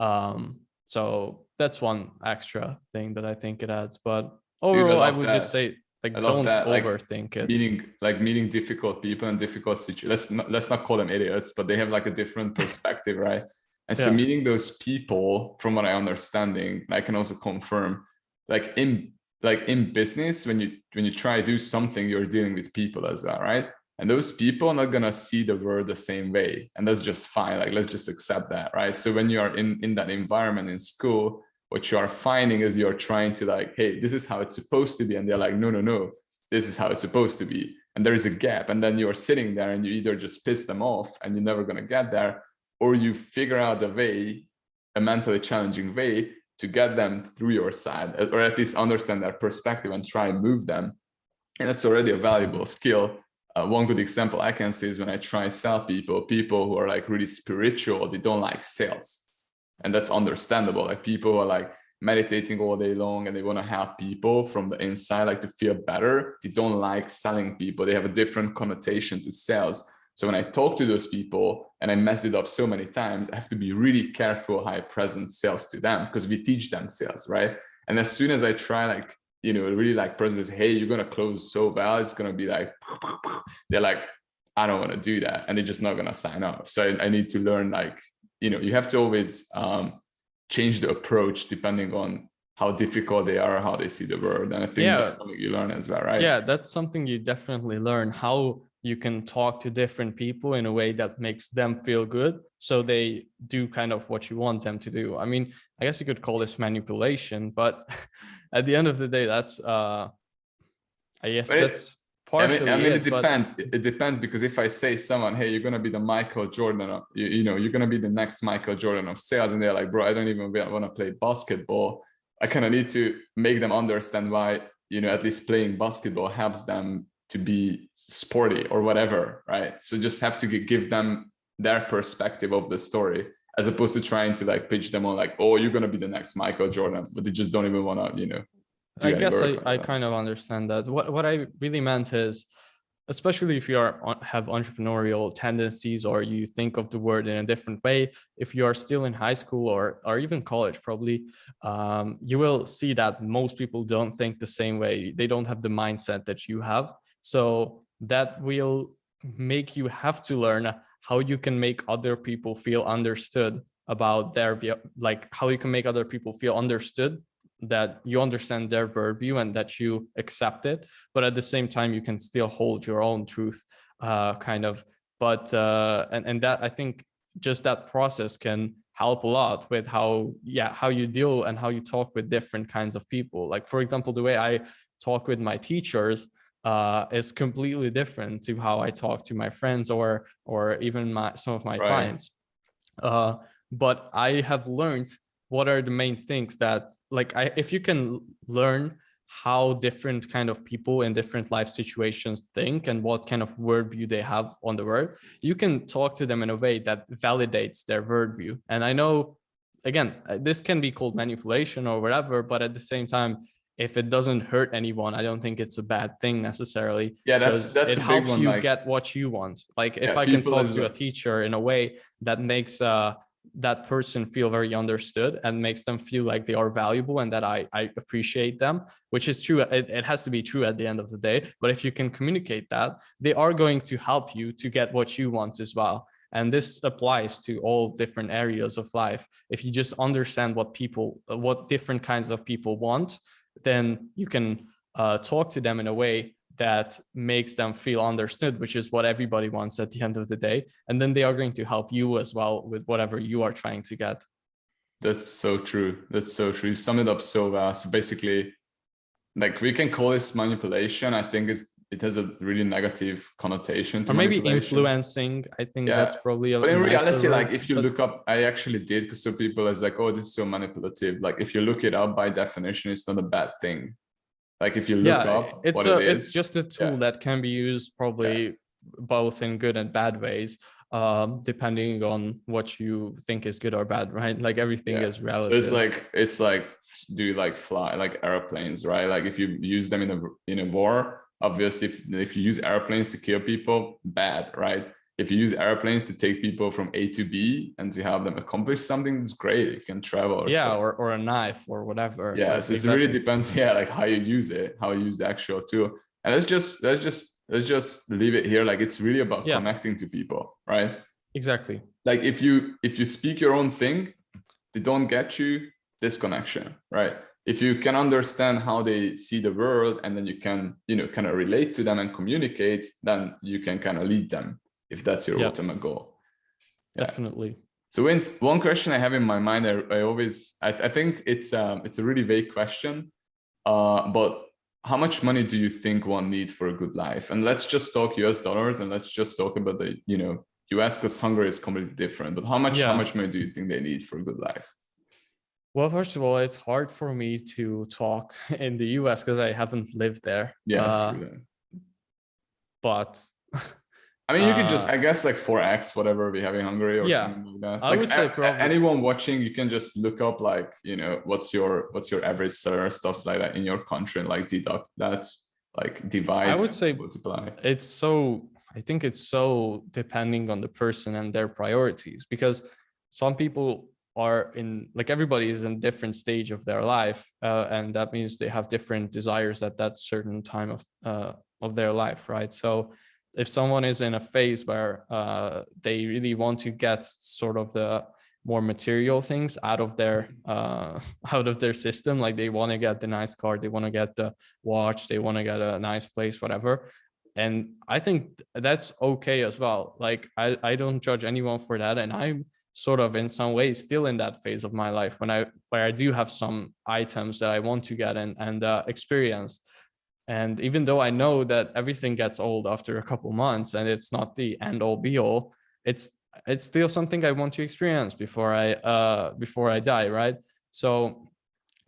um, so that's one extra thing that i think it adds but overall Dude, I, I, would that. just say like don't that. overthink like, it meeting like meeting difficult people and difficult situations let's not let's not call them idiots but they have like a different perspective right and so meeting those people, from what I understanding, I can also confirm, like in like in business, when you when you try to do something, you're dealing with people as well, right? And those people are not gonna see the world the same way, and that's just fine. Like let's just accept that, right? So when you are in in that environment in school, what you are finding is you're trying to like, hey, this is how it's supposed to be, and they're like, no, no, no, this is how it's supposed to be, and there is a gap, and then you're sitting there and you either just piss them off, and you're never gonna get there, or you figure out a way, a mentally challenging way to get them through your side, or at least understand their perspective and try and move them. And that's already a valuable skill. Uh, one good example I can see is when I try to sell people, people who are like really spiritual, they don't like sales. And that's understandable. Like people are like meditating all day long and they want to help people from the inside, like to feel better. They don't like selling people. They have a different connotation to sales. So when I talk to those people and I mess it up so many times, I have to be really careful how I present sales to them because we teach them sales, right? And as soon as I try like, you know, really like present, hey, you're going to close so well, it's going to be like, they're like, I don't want to do that. And they're just not going to sign up. So I, I, need to learn like, you know, you have to always um, change the approach depending on how difficult they are, how they see the world. And I think yeah. that's something you learn as well, right? Yeah, that's something you definitely learn how you can talk to different people in a way that makes them feel good so they do kind of what you want them to do i mean i guess you could call this manipulation but at the end of the day that's uh i guess but that's partially I mean, I mean it, it depends. But... it depends because if i say someone hey you're gonna be the michael jordan of you, you know you're gonna be the next michael jordan of sales and they're like bro i don't even want to play basketball. I kind of need to make them understand why you know at least playing basketball helps them to be sporty or whatever, right? So just have to give them their perspective of the story as opposed to trying to like pitch them on like, oh, you're gonna be the next Michael Jordan, but they just don't even want to, you know. I guess I, I kind of understand that. What what I really meant is, especially if you are have entrepreneurial tendencies or you think of the word in a different way, if you are still in high school or or even college, probably, um, you will see that most people don't think the same way. They don't have the mindset that you have. So that will make you have to learn how you can make other people feel understood about their view, like how you can make other people feel understood that you understand their worldview and that you accept it, but at the same time, you can still hold your own truth uh, kind of, but, uh, and, and that I think just that process can help a lot with how, yeah, how you deal and how you talk with different kinds of people. Like, for example, the way I talk with my teachers, uh, is completely different to how I talk to my friends or or even my some of my right. clients. Uh, but I have learned what are the main things that like I, if you can learn how different kind of people in different life situations think and what kind of worldview they have on the world, you can talk to them in a way that validates their worldview. And I know, again, uh, this can be called manipulation or whatever, but at the same time, if it doesn't hurt anyone, I don't think it's a bad thing necessarily. Yeah, that's that's it helps one, you like, get what you want. Like if yeah, I can talk to a teacher in a way that makes uh that person feel very understood and makes them feel like they are valuable and that I, I appreciate them, which is true. It, it has to be true at the end of the day. But if you can communicate that, they are going to help you to get what you want as well. And this applies to all different areas of life. If you just understand what people, what different kinds of people want, then you can uh, talk to them in a way that makes them feel understood, which is what everybody wants at the end of the day. And then they are going to help you as well with whatever you are trying to get. That's so true. That's so true. You sum it up so well. So basically, like we can call this manipulation. I think it's it has a really negative connotation. or maybe influencing. I think yeah. that's probably a But in reality, like if you but... look up, I actually did because some people is like, oh, this is so manipulative. Like if you look it up by definition, it's not a bad thing. Like if you look yeah, up it's a, it it's just a tool yeah. that can be used probably yeah. both in good and bad ways, um, depending on what you think is good or bad, right? Like everything is relative. So it's like it's like do you like fly like airplanes, right? Like if you use them in a in a war, obviously if, if you use airplanes to kill people, bad, right? if you use airplanes to take people from A to B and to have them accomplish something, it's great. You can travel. Or yeah, or, or a knife or whatever. Yeah, so exactly. it really depends. Yeah, like how you use it, how you use the actual tool. And let's just let's just let's just leave it here. Like it's really about yeah. connecting to people, right? Exactly. Like if you if you speak your own thing, they don't get you disconnection, right? If you can understand how they see the world and then you can, you know, kind of relate to them and communicate, then you can kind of lead them if that's your ultimate goal. Definitely. Yeah. So Vince, one question I have in my mind, I, I always, I, I, think it's um, it's a really vague question, uh, but how much money do you think one needs for a good life? And let's just talk US dollars and let's just talk about the, you know, US because Hungary is completely different, but how much, yeah. how much money do you think they need for a good life? Well, first of all, it's hard for me to talk in the US because I haven't lived there. Yeah, uh, but I mean, you uh, can just, I guess, like 4x, whatever we have in Hungary or yeah, something like that. I like, would say probably anyone watching, you can just look up like, you know, what's your what's your average salary, stuff like that in your country, and like deduct that, like divide. I would say multiply. It's so. I think it's so depending on the person and their priorities because some people are in like everybody is in different stage of their life uh, and that means they have different desires at that certain time of uh, of their life right so if someone is in a phase where uh, they really want to get sort of the more material things out of their uh, out of their system, like they want to get the nice car, they want to get the watch, they want to get a nice place, whatever. And I think that's okay as well. Like I, I don't judge anyone for that. And I'm sort of in some ways still in that phase of my life when I where I do have some items that I want to get and, and uh, experience. And even though I know that everything gets old after a couple months and it's not the end all be all, it's it's still something I want to experience before I uh before I die, right? So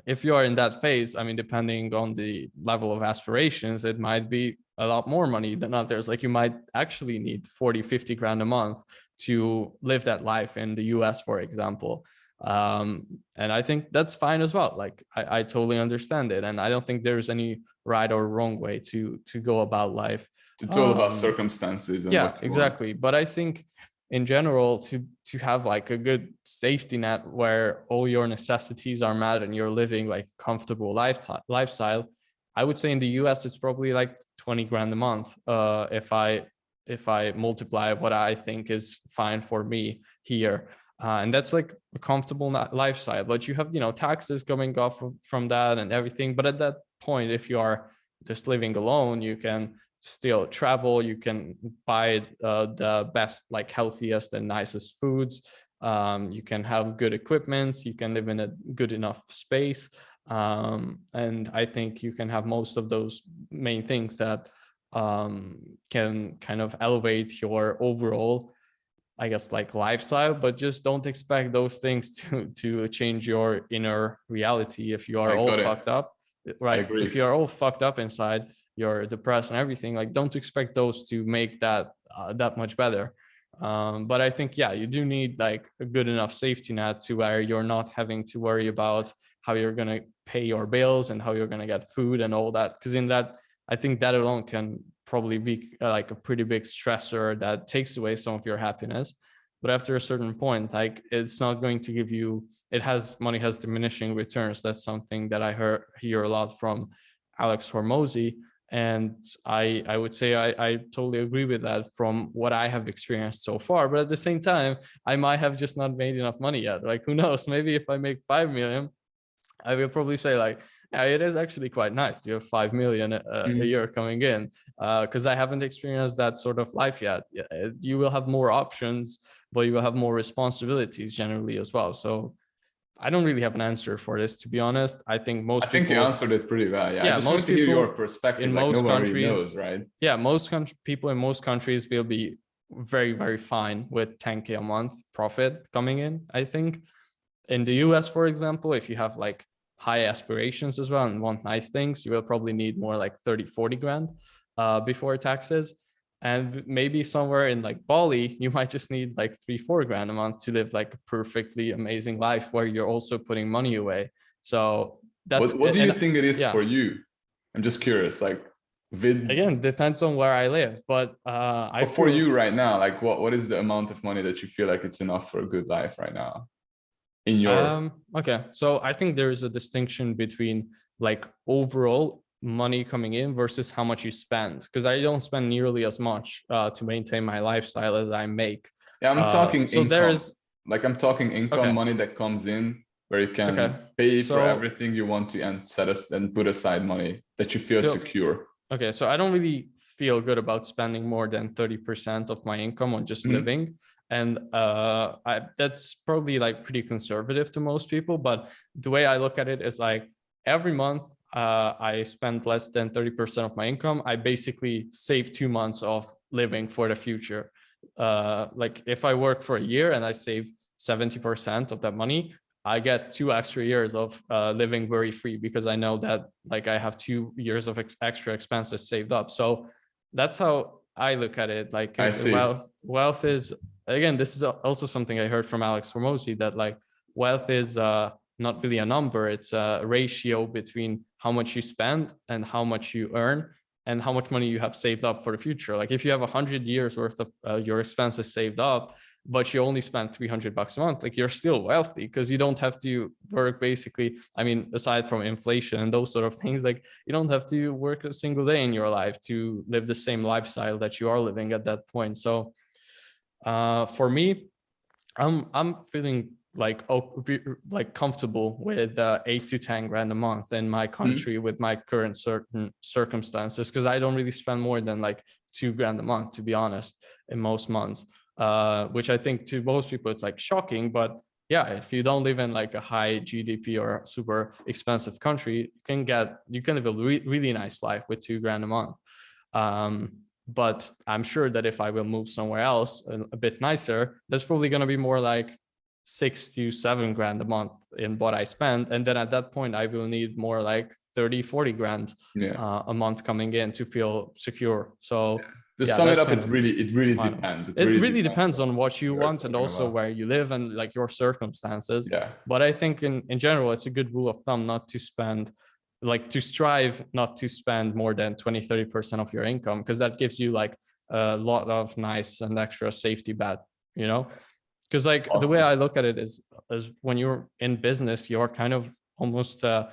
if you are in that phase, I mean, depending on the level of aspirations, it might be a lot more money than others. Like you might actually need 40, 50 grand a month to live that life in the US, for example um and i think that's fine as well like I, I totally understand it and i don't think there's any right or wrong way to to go about life it's all um, about circumstances yeah exactly want. but i think in general to to have like a good safety net where all your necessities are met and you're living like comfortable lifestyle lifestyle i would say in the us it's probably like 20 grand a month uh if i if i multiply what i think is fine for me here. Uh, and that's like a comfortable lifestyle but you have you know taxes coming off from that and everything but at that point if you are just living alone you can still travel you can buy uh, the best like healthiest and nicest foods um, you can have good equipment you can live in a good enough space um, and i think you can have most of those main things that um, can kind of elevate your overall I guess like lifestyle, but just don't expect those things to to change your inner reality if you are all it. fucked up, right? If you're all fucked up inside, you're depressed and everything, like don't expect those to make that uh, that much better. Um, but I think yeah, you do need like a good enough safety net to where you're not having to worry about how you're gonna pay your bills and how you're gonna get food and all that. Because in that, I think that alone can probably be uh, like a pretty big stressor that takes away some of your happiness. But after a certain point like it's not going to give you it has money has diminishing returns. That's something that i heard hear a lot from alex Hormozi. And i i would say I, I totally agree with that from what i have experienced so far. But at the same time i might have just not made enough money yet. Like who knows? Maybe if i make five million i will probably say like yeah, it is actually quite nice to have 5 million a, a Mhm. year coming in because I haven't experienced that sort of life yet. Uh, You will have more options, but you will have more responsibilities generally as well. So I don't really have an answer for this, to be honest. I think most I think you answered it pretty well. Yeah, Yeah, I just most want to hear your people perspective. in like most countries- knows, right? yeah, most people in most countries will be very, very fine with 10K a month profit coming in, I think. In the US, for example, if you have like high aspirations as well and want nice things, you will probably need more like 30, 40 grand uh, before taxes. And maybe somewhere in like Bali, you might just need like three, four grand a month to live like a perfectly amazing life where you're also putting money away. So that's What, what do you and- think it is yeah. for you? I'm just curious. Like, vid again, depends on where I live, but uh, I but for you right now, like, what what is the amount of money that you feel like it's enough for a good life right now? In your Um, okay, so I think there is a distinction between like overall money coming in versus how much you spend because I don't spend nearly as much uh, to maintain my lifestyle as I make. yeah, I'm Uh, talking so income. there's like I'm talking income Okay. money that comes in where you can Okay. pay for everything you want to and set us and put aside money that you feel So- secure. okay, so I don't really feel good about spending more than 30% of my income on just Mhm. living. And uh, I, that's probably like pretty conservative to most people. But the way I look at it is like every month uh, I spend less than 30% of my income. I basically save two months of living for the future. Uh, like if I work for a year and I save 70% of that money, I get two extra years of uh, living worry free because I know that like I have two years of ex extra expenses saved up. So that's how I look at it. Like I see. wealth, wealth is again, this is also something I heard from Alex Hormozi that like wealth is uh, not really a number. It's a ratio between how much you spend and how much you earn and how much money you have saved up for the future. Like if you have a hundred years worth of uh, your expenses saved up, but you only spend 300 bucks a month, like you're still wealthy because you don't have to work basically. I mean, aside from inflation and those sort of things, like you don't have to work a single day in your life to live the same lifestyle that you are living at that point. So uh, for me, I'm I'm feeling like oh, like comfortable with uh, eight to ten grand a month in my country with my current certain circumstances because I don't really spend more than like two grand a month to be honest in most months. Uh, which I think to most people it's like shocking, but yeah, if you don't live in like a high GDP or super expensive country, you can get you can live a re really nice life with two grand a month. Um, but I'm sure that if I will move somewhere else a, bit nicer, that's probably going to be more like six to seven grand a month in what I spend. And then at that point, I will need more like 30, 40 grand Yeah. uh, a month coming in to feel secure. So To yeah, sum it up, it really, it really my- depends. it really depends on what you want and also about. where you live and like your circumstances. Yeah. But I think in, in general, it's a good rule of thumb not to spend, like to strive not to spend more than 20, 30% of your income, because that gives you like a lot of nice and extra safety bet, you know? Because like the way I look at it is, is when you're in business, you're kind of almost, uh,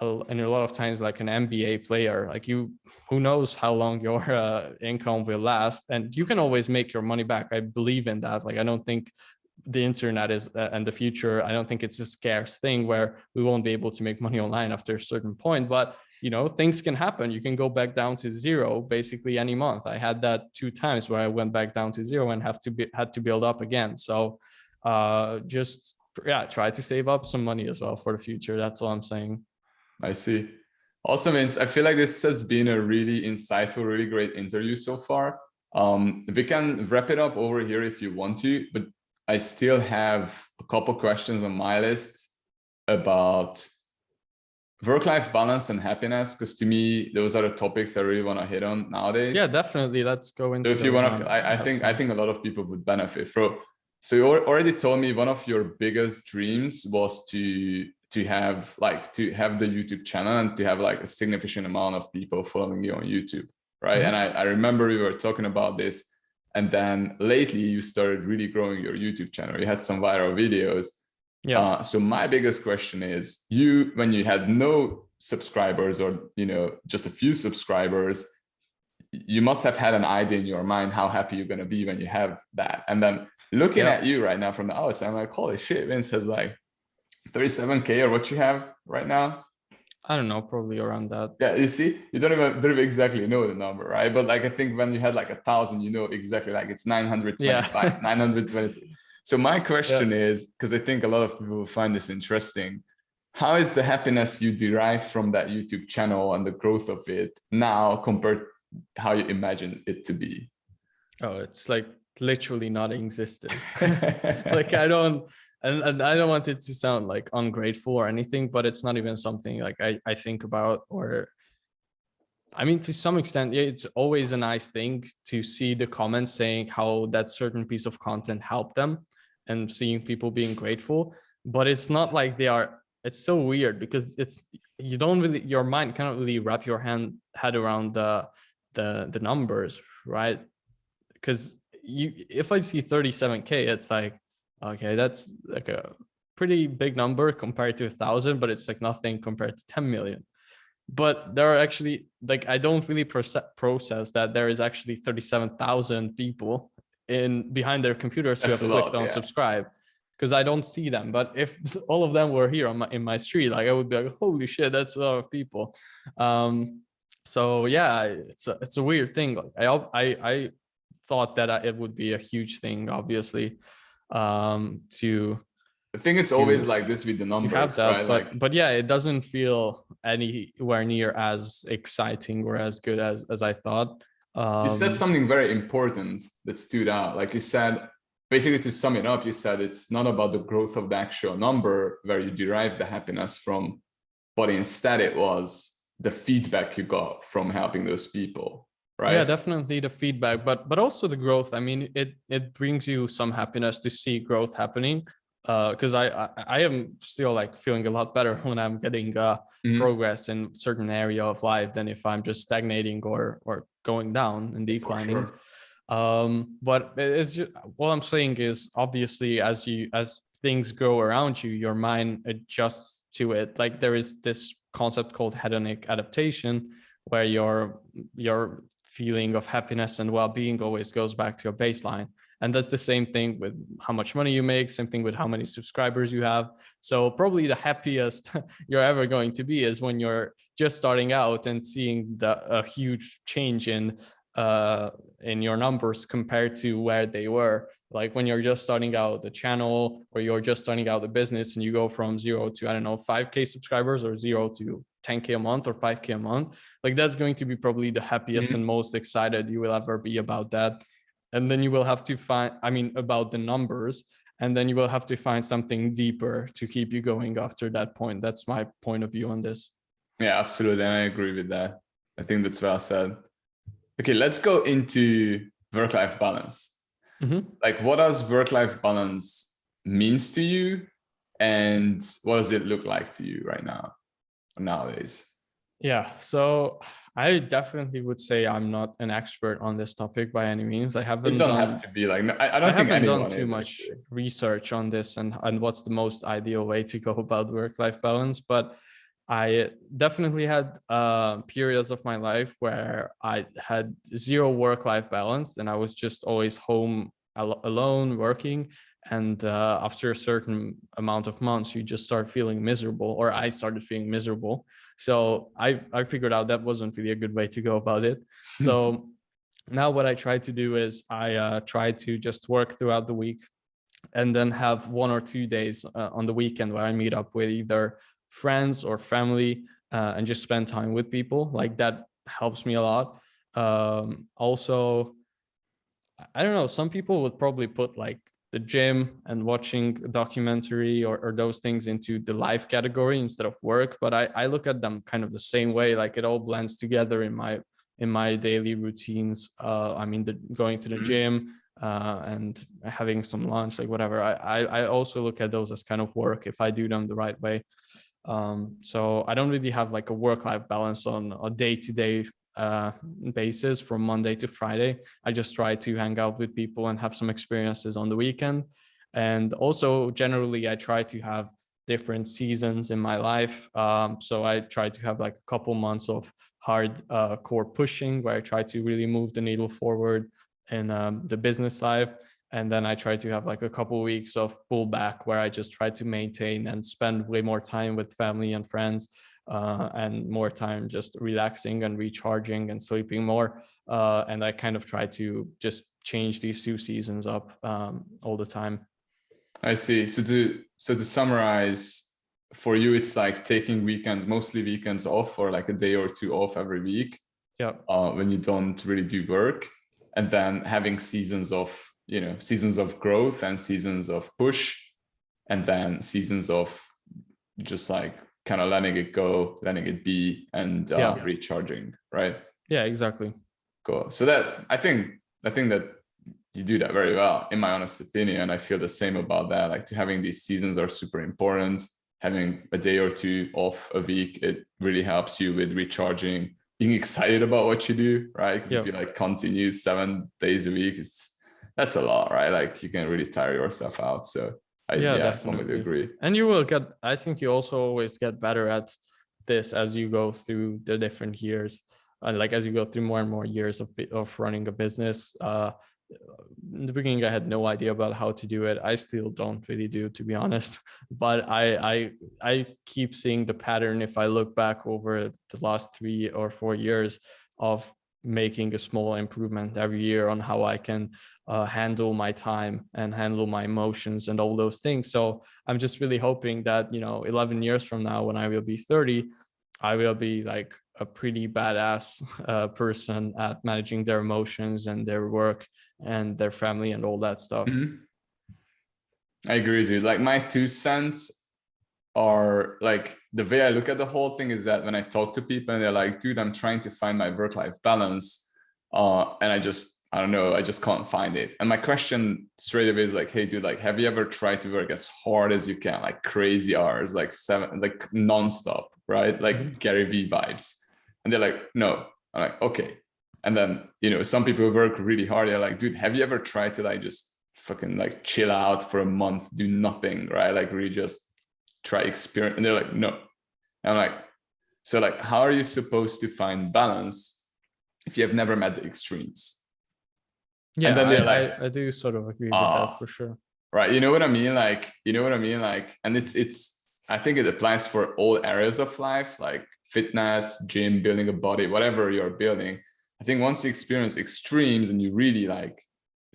and a lot of times like an NBA player, like you, who knows how long your uh, income will last and you can always make your money back. I believe in that. Like, I don't think the internet is uh, and the future, I don't think it's a scarce thing where we won't be able to make money online after a certain point, but you know, things can happen. You can go back down to zero basically any month. I had that two times where I went back down to zero and have to be had to build up again. So uh just yeah, try to save up some money as well for the future. That's all I'm saying. I see. Awesome. I feel like this has been a really insightful, really great interview so far. Um, we can wrap it up over here if you want to, but I still have a couple questions on my list about work-life balance and happiness because to me those are the topics i really want to hit on nowadays. Yeah definitely let's go into so if you want to I, I think i think a lot of people would benefit from so you already told me one of your biggest dreams was to to have like to have the youtube channel and to have like a significant amount of people following you on youtube right? Mm -hmm. and I, I remember we were talking about this and then lately you started really growing your youtube channel you had some viral videos yeah. Uh, so my biggest question is you, when you had no subscribers or, you know, just a few subscribers, you must have had an idea in your mind how happy you're going to be when you have that. And then looking yeah. at you right now from the outside, I'm like, holy shit, Vince has like 37K or what you have right now. I don't know, probably around that. Yeah, you see, you don't even, don't even exactly know the number, right? But like, I think when you had like a thousand, you know exactly like it's 925, yeah. 926. So my question yeah. is, because I think a lot of people will find this interesting, how is the happiness you derive from that YouTube channel and the growth of it now compared how you imagine it to be? Oh, it's like literally not existent. like I don't, and, and I don't want it to sound like ungrateful or anything, but it's not even something like I, I think about or I mean, to some extent, yeah, it's always a nice thing to see the comments saying how that certain piece of content helped them and seeing people being grateful. But it's not like they are it's so weird because it's you don't really your mind cannot really wrap your hand head around the the the numbers right? Because you if i see 37k it's like okay that's like a pretty big number compared to a thousand but it's like nothing compared to 10 million but there are actually like i don't really process that there is actually 37,000 people in behind their computers who have clicked on yeah. subscribe because I don't see them. But if all of them were here on my, in my street, like I would be like, holy shit, that's a lot of people. Um, so yeah, it's a, it's a weird thing. I, I, I thought that it would be a huge thing, obviously, um, to I think it's always like this with the numbers, have that, right? But like, but yeah, it doesn't feel anywhere near as exciting or as good as as I thought. Um, you said um, something very important that stood out. Like you said, basically to sum it up, you said it's not about the growth of the actual number where you derive the happiness from, but instead it was the feedback you got from helping those people. Right. Yeah, definitely the feedback, but but also the growth. I mean, it it brings you some happiness to see growth happening because uh, I, I, I am still like feeling a lot better when I'm getting uh, mm -hmm. progress in certain area of life than if I'm just stagnating or or going down and declining. Sure. Um, but it's just, what I'm saying is obviously as you as things go around you, your mind adjusts to it. Like there is this concept called hedonic adaptation, where your your feeling of happiness and well-being always goes back to your baseline. And that's the same thing with how much money you make, same thing with how many subscribers you have. So probably the happiest you're ever going to be is when you're just starting out and seeing the a huge change in uh, in your numbers compared to where they were. Like when you're just starting out the channel or you're just starting out the business and you go from zero to, I don't know, 5K subscribers or zero to 10K a month or 5K a month, like that's going to be probably the happiest mm -hmm. and most excited you will ever be about that. And then you will have to find i mean about the numbers and then you will have to find something deeper to keep you going after that point. That's my point of view on this. Yeah absolutely and i agree with that. I think that's well said. Okay let's go into work-life balance. Mm -hmm. like what does work-life balance means to you and what does it look like to you right now nowadays yeah so I definitely would say I'm not an expert on this topic by any means. I haven't. You don't done, have to be like. I, I don't I think haven't done too much actually. research on this and and what's the most ideal way to go about work-life balance. But I definitely had uh, periods of my life where I had zero work-life balance, and I was just always home al alone working. And uh, after a certain amount of months, you just start feeling miserable, or I started feeling miserable so I, I figured out that wasn't really a good way to go about it. So now what I try to do is I uh, try to just work throughout the week and then have one or two days uh, on the weekend where I meet up with either friends or family uh, and just spend time with people like that helps me a lot. Um, also, I don't know, some people would probably put like the gym and watching a documentary or, or those things into the life category instead of work. But I, I look at them kind of the same way, like it all blends together in my in my daily routines. Uh, I mean, the, going to the mm-hmm. gym uh, and having some lunch, like whatever. I, I, I also look at those as kind of work if I do them the right way. Um, so I don't really have like a work-life balance on a day-to-day uh, basis from Monday to Friday. I just try to hang out with people and have some experiences on the weekend. And also generally I try to have different seasons in my life. Um, so I try to have like a couple months of hard uh, core pushing where I try to really move the needle forward in um, the business life. And then I try to have like a couple weeks of pullback where I just try to maintain and spend way more time with family and friends uh, and more time just relaxing and recharging and sleeping more. Uh, and I kind of try to just change these two seasons up um, all the time. I see. So to so to summarize, for you, it's like taking weekends, mostly weekends off, or like a day or two off every week. Yeah. Uh, when you don't really do work, and then having seasons of you know seasons of growth and seasons of push and then seasons of just like kind of letting it go letting it be and uh, yeah. recharging right yeah exactly cool so that i think i think that you do that very well in my honest opinion i feel the same about that like to having these seasons are super important having a day or two off a week it really helps you with recharging being excited about what you do, right? Because yep. if you like continue seven days a week, it's that's a lot, right? Like you can really tire yourself out. So I yeah, yeah definitely agree. And you will get, I think you also always get better at this as you go through the different years. And like as you go through more and more years of of running a business, uh, in the beginning i had no idea about how to do it i still don't really do to be honest but i i i keep seeing the pattern if i look back over the last three or four years of making a small improvement every year on how i can uh, handle my time and handle my emotions and all those things so i'm just really hoping that you know 11 years from now when i will be 30 i will be like a pretty badass uh, person at managing their emotions and their work and their family and all that stuff. Mm -hmm. I agree with you. Like my two cents are like the way I look at the whole thing is that when I talk to people and they're like, dude, I'm trying to find my work-life balance. Uh, and I just, I don't know, I just can't find it. And my question straight away is like, hey, dude, like, have you ever tried to work as hard as you can, like crazy hours, like seven, like nonstop, right? Like mm -hmm. Gary V vibes. And they're like, no. I'm like, okay, and then, you know, some people work really hard. They're like, dude, have you ever tried to like just fucking like chill out for a month, do nothing, right? Like really just try experience. And they're like, no. And I'm like, so like, how are you supposed to find balance if you have never met the extremes? Yeah, and then I, like, I, I, do sort of agree with that ah, for sure. Right. You know what I mean? Like, you know what I mean? Like, and it's, it's, I think it applies for all areas of life, like fitness, gym, building a body, whatever you're building I think once you experience extremes and you really like,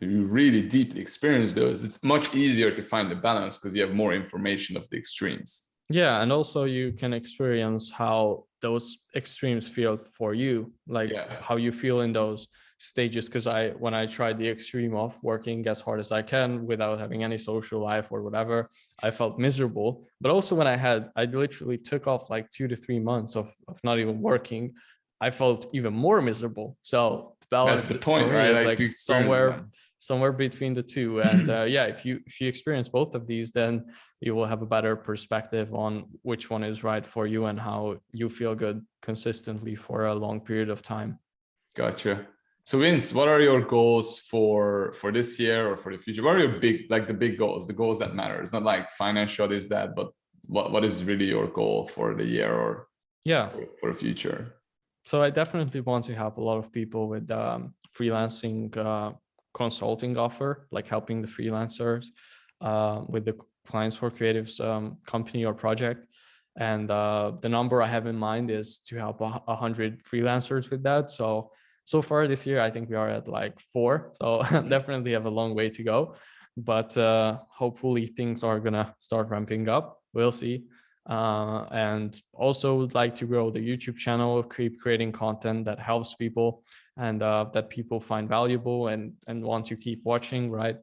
you really deeply experience those, it's much easier to find the balance because you have more information of the extremes. Yeah, and also you can experience how those extremes feel for you, like yeah. how you feel in those stages. Because I, when I tried the extreme of working as hard as I can without having any social life or whatever, I felt miserable. But also when I had, I literally took off like two to three months of, of not even working. I felt even more miserable. So the balance That's the point, right? Like, like somewhere somewhere between the two. And uh, yeah, if you if you experience both of these, then you will have a better perspective on which one is right for you and how you feel good consistently for a long period of time. Gotcha. So Vince, what are your goals for for this year or for the future? What are your big like the big goals, the goals that matter? It's not like financial is that, but what what is really your goal for the year or yeah for the future? So I definitely want to help a lot of people with um, freelancing uh, consulting offer, like helping the freelancers uh, with the clients for creatives um, company or project. And uh, the number I have in mind is to help a, hundred freelancers with that. So, so far this year, I think we are at like four. So definitely have a long way to go, but uh, hopefully things are gonna start ramping up. We'll see. uh, and also would like to grow the YouTube channel, keep creating content that helps people and uh, that people find valuable and, and want to keep watching, right?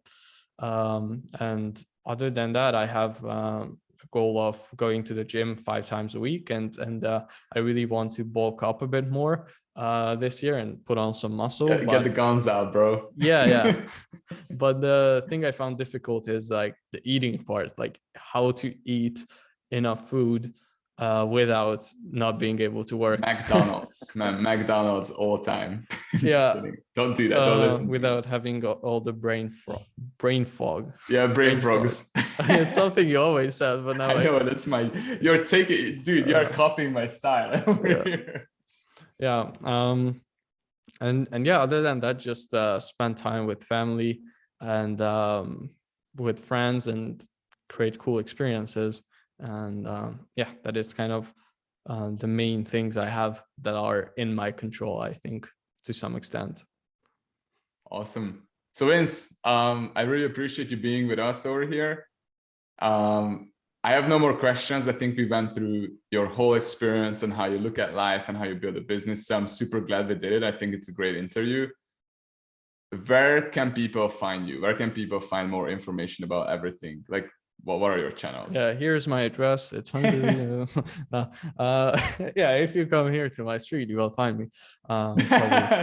Um, and other than that, I have um, a goal of going to the gym five times a week and, and uh, I really want to bulk up a bit more uh, this year and put on some muscle. Get, get the guns out, bro. yeah, yeah. but the thing I found difficult is like the eating part, like how to eat enough food uh, without not being able to work. McDonald's, man, McDonald's all time. yeah, don't do that. Don't uh, listen. without having all the brain fog. Brain fog. Yeah, brain, brain frogs. it's something you always said, but now I, I know that's my. You're taking, dude. You're uh, copying my style. yeah. yeah. Um, and and yeah, other than that, just uh, spend time with family and um, with friends and create cool experiences and um, yeah that is kind of uh, the main things i have that are in my control i think to some extent. Awesome. So vince um, i really appreciate you being with us over here. Um, i have no more questions. I think we went through your whole experience and how you look at life and how you build a business so i'm super glad we did it. I think it's a great interview. Where can people find you? Where can people find more information about everything? Like what, what are your channels? Yeah, here's my address. It's Hungary. uh, uh, yeah, if you come here to my street, you will find me um,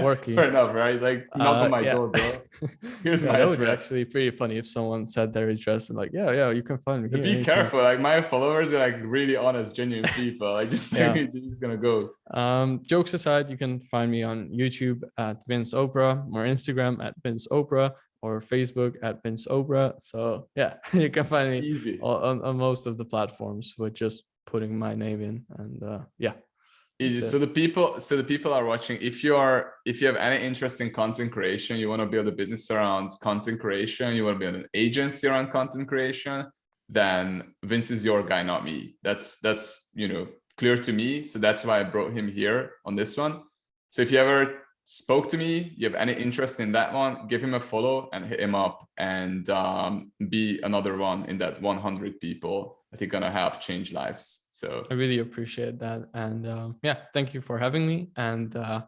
working. Fair enough, right? Like knock uh, on my yeah. door, bro. Here's yeah, my address. would be actually pretty funny if someone said their address and like, yeah, yeah, you can find me. Here, be anytime. careful. Like my followers are like really honest, genuine people. I just think yeah. just gonna go. Um, jokes aside, you can find me on YouTube at Vince Oprah or Instagram at Vince Oprah or Facebook at Vince Obra. So yeah, you can find me Easy. On, on most of the platforms with just putting my name in and uh, yeah. Easy. So the people, so the people are watching. If you are, if you have any interest in content creation, you want to build a business around content creation, you want to build an agency around content creation, then Vince is your guy, not me. That's that's you know clear to me. So that's why I brought him here on this one. So if you ever spoke to me, you have any interest in that one, give him a follow and hit him up and um, be another one in that 100 people I think gonna help change lives. So I really appreciate that. And um, yeah, thank you for having me. And uh,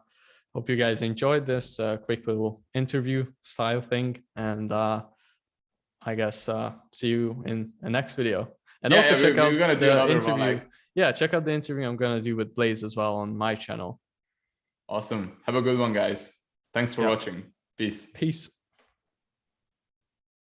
hope you guys enjoyed this uh, quick little interview style thing. And uh, I guess uh, see you in the next video. And yeah, also yeah, check we, out the interview. One, like... Yeah, check out the interview I'm gonna do with Blaze as well on my channel. Awesome. Have a good one, guys. Thanks for watching. Peace. Peace.